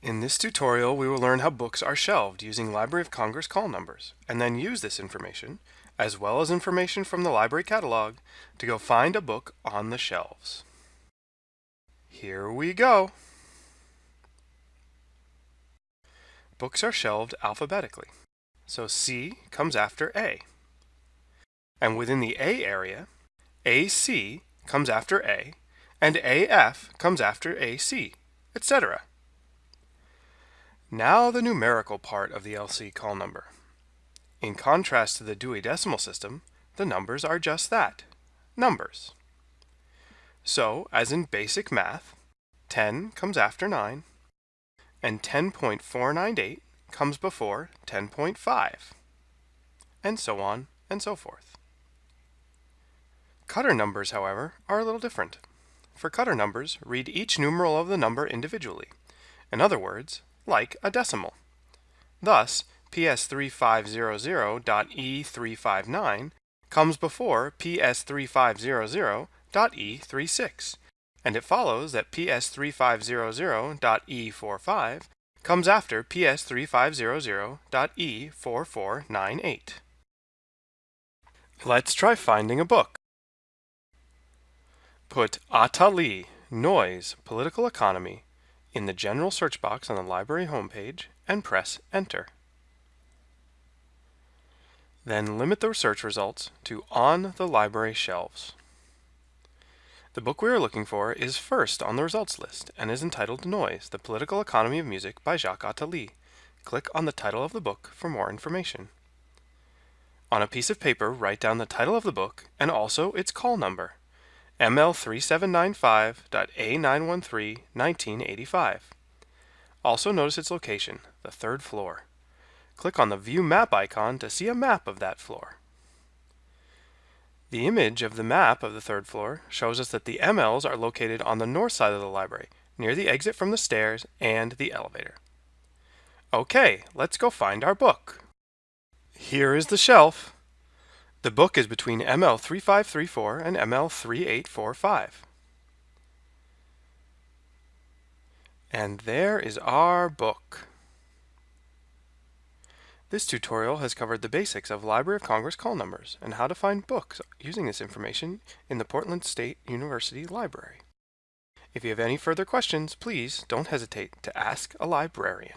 In this tutorial, we will learn how books are shelved using Library of Congress call numbers, and then use this information, as well as information from the library catalog, to go find a book on the shelves. Here we go. Books are shelved alphabetically, so C comes after A. And within the A area, AC comes after A, and AF comes after AC, etc. Now the numerical part of the LC call number. In contrast to the Dewey Decimal System, the numbers are just that, numbers. So, as in basic math, 10 comes after 9, and 10.498 comes before 10.5, and so on and so forth. Cutter numbers, however, are a little different. For cutter numbers, read each numeral of the number individually. In other words, like a decimal. Thus, PS3500.E359 comes before PS3500.E36, and it follows that PS3500.E45 comes after PS3500.E4498. Let's try finding a book. Put Attali, Noise, Political Economy in the general search box on the library homepage and press Enter. Then limit the search results to On the Library Shelves. The book we are looking for is first on the results list and is entitled Noise, The Political Economy of Music by Jacques Attali. Click on the title of the book for more information. On a piece of paper, write down the title of the book and also its call number. ML3795.A913-1985. Also notice its location, the third floor. Click on the View Map icon to see a map of that floor. The image of the map of the third floor shows us that the MLs are located on the north side of the library, near the exit from the stairs and the elevator. Okay, let's go find our book. Here is the shelf. The book is between ML3534 and ML3845. And there is our book. This tutorial has covered the basics of Library of Congress call numbers and how to find books using this information in the Portland State University Library. If you have any further questions, please don't hesitate to ask a librarian.